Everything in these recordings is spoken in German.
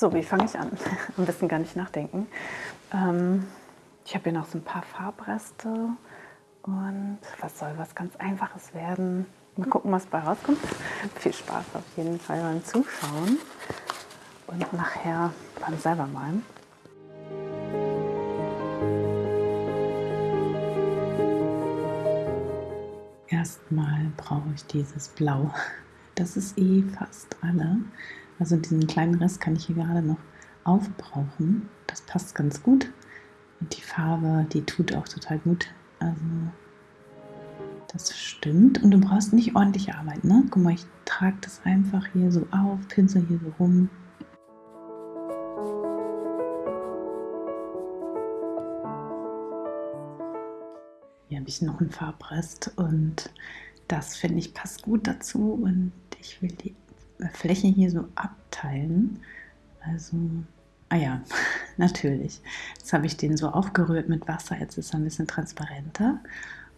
So, wie fange ich an? Am besten gar nicht nachdenken. Ähm, ich habe hier noch so ein paar Farbreste und was soll was ganz Einfaches werden. Mal gucken, was bei rauskommt. Viel Spaß auf jeden Fall beim Zuschauen und nachher beim selber malen. Erstmal brauche ich dieses Blau. Das ist eh fast alle. Also diesen kleinen Rest kann ich hier gerade noch aufbrauchen. Das passt ganz gut. Und die Farbe, die tut auch total gut. Also das stimmt. Und du brauchst nicht ordentlich arbeiten. Ne? Guck mal, ich trage das einfach hier so auf, pinsel hier so rum. Hier habe ich noch einen Farbrest und das finde ich passt gut dazu und ich will die Fläche hier so abteilen. Also, ah ja, natürlich. Jetzt habe ich den so aufgerührt mit Wasser, jetzt ist er ein bisschen transparenter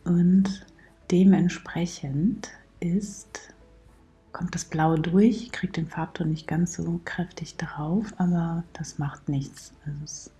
und dementsprechend ist, kommt das Blau durch, ich kriege den Farbton nicht ganz so kräftig drauf, aber das macht nichts. Also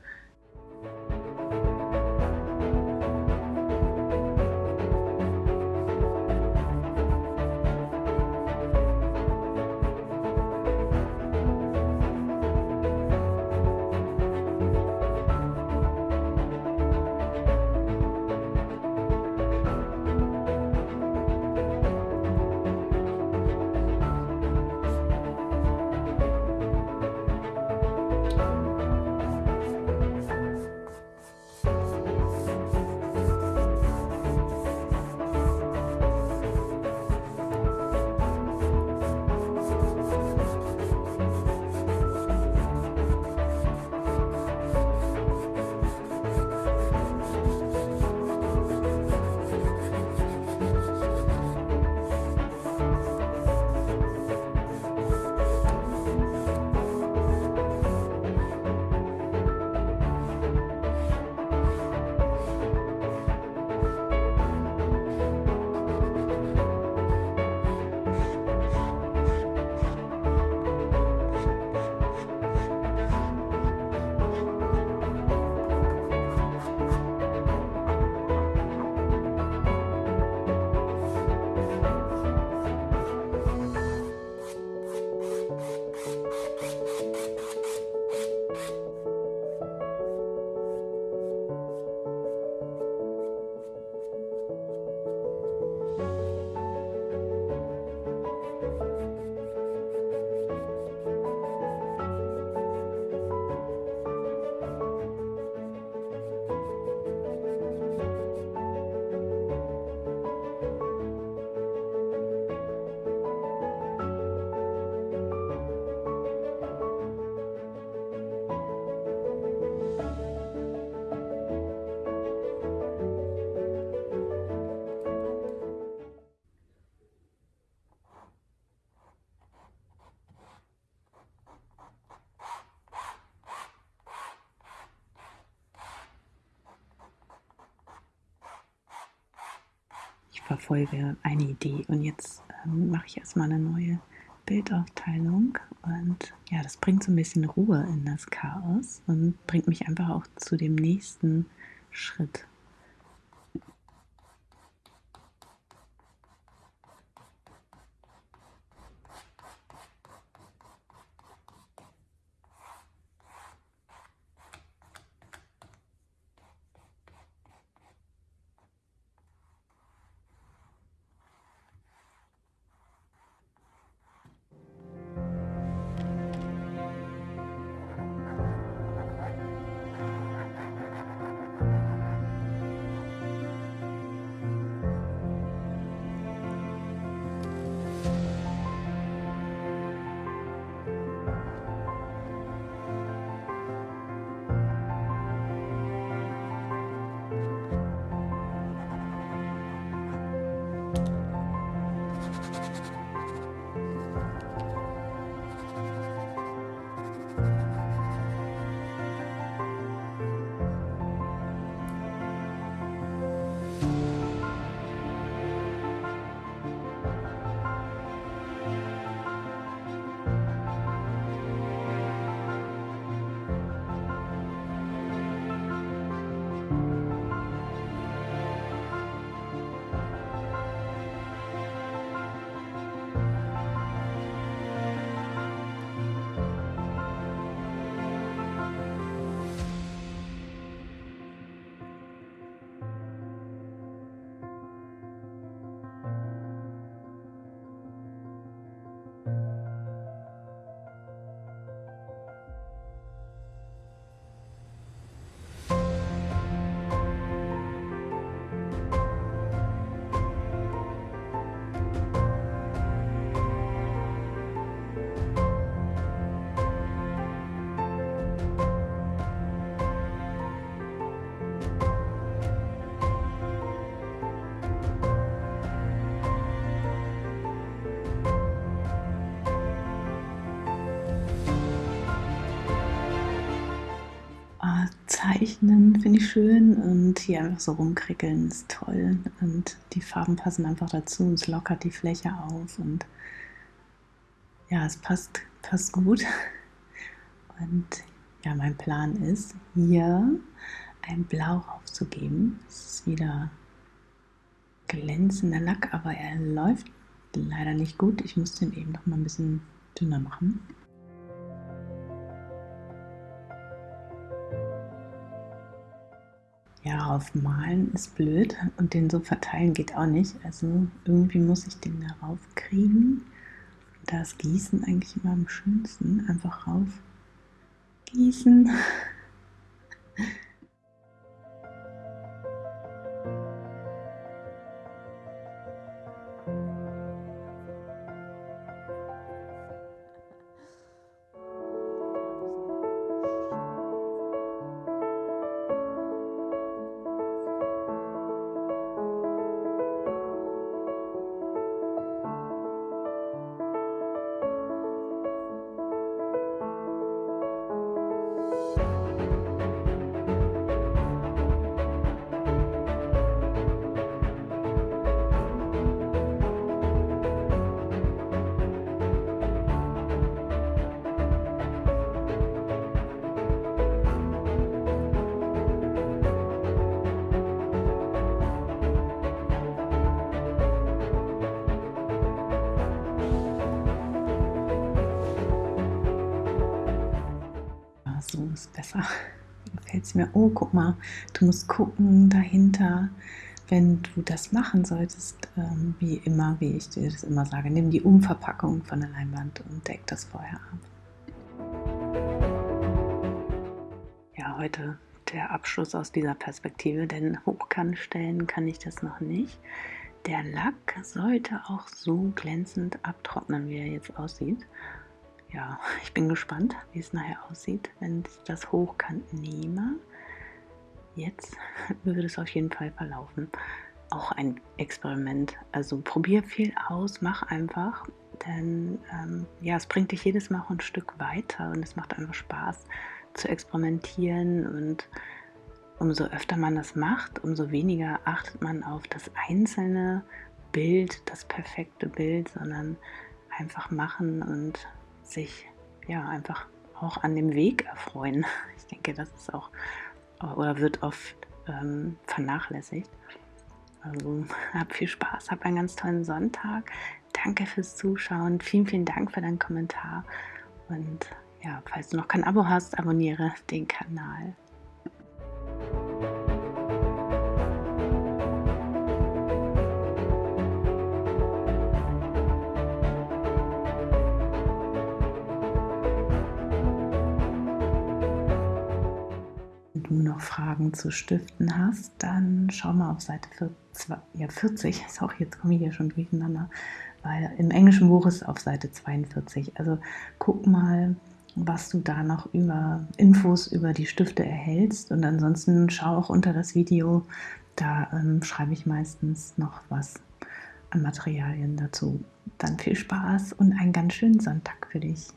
verfolge eine Idee und jetzt ähm, mache ich erstmal eine neue Bildaufteilung und ja, das bringt so ein bisschen Ruhe in das Chaos und bringt mich einfach auch zu dem nächsten Schritt. Zeichnen finde ich schön und hier einfach so rumkrickeln ist toll und die Farben passen einfach dazu und es lockert die Fläche auf und ja, es passt, passt gut. Und ja, mein Plan ist, hier ein Blau aufzugeben. Es ist wieder glänzender Lack, aber er läuft leider nicht gut. Ich muss den eben noch mal ein bisschen dünner machen. Ja, aufmalen ist blöd und den so verteilen geht auch nicht. Also irgendwie muss ich den darauf kriegen. Da ist Gießen eigentlich immer am schönsten. Einfach rauf gießen. besser. Gefällt es mir. Oh, guck mal, du musst gucken dahinter, wenn du das machen solltest, ähm, wie immer, wie ich dir das immer sage, nimm die Umverpackung von der Leinwand und deck das vorher ab. Ja, heute der Abschluss aus dieser Perspektive, denn hochkantstellen kann ich das noch nicht. Der Lack sollte auch so glänzend abtrocknen, wie er jetzt aussieht ja, ich bin gespannt, wie es nachher aussieht, wenn ich das hochkant nehme. Jetzt würde es auf jeden Fall verlaufen. Auch ein Experiment. Also probier viel aus, mach einfach, denn ähm, ja, es bringt dich jedes Mal ein Stück weiter und es macht einfach Spaß zu experimentieren und umso öfter man das macht, umso weniger achtet man auf das einzelne Bild, das perfekte Bild, sondern einfach machen und sich ja einfach auch an dem Weg erfreuen. Ich denke, das ist auch oder wird oft ähm, vernachlässigt. Also hab viel Spaß, hab einen ganz tollen Sonntag. Danke fürs Zuschauen. Vielen, vielen Dank für deinen Kommentar. Und ja, falls du noch kein Abo hast, abonniere den Kanal. Fragen zu Stiften hast, dann schau mal auf Seite 40, ja, 40. Sorry, jetzt komme ich hier schon durcheinander, weil im englischen Buch ist es auf Seite 42. Also guck mal, was du da noch über Infos über die Stifte erhältst und ansonsten schau auch unter das Video, da ähm, schreibe ich meistens noch was an Materialien dazu. Dann viel Spaß und einen ganz schönen Sonntag für dich.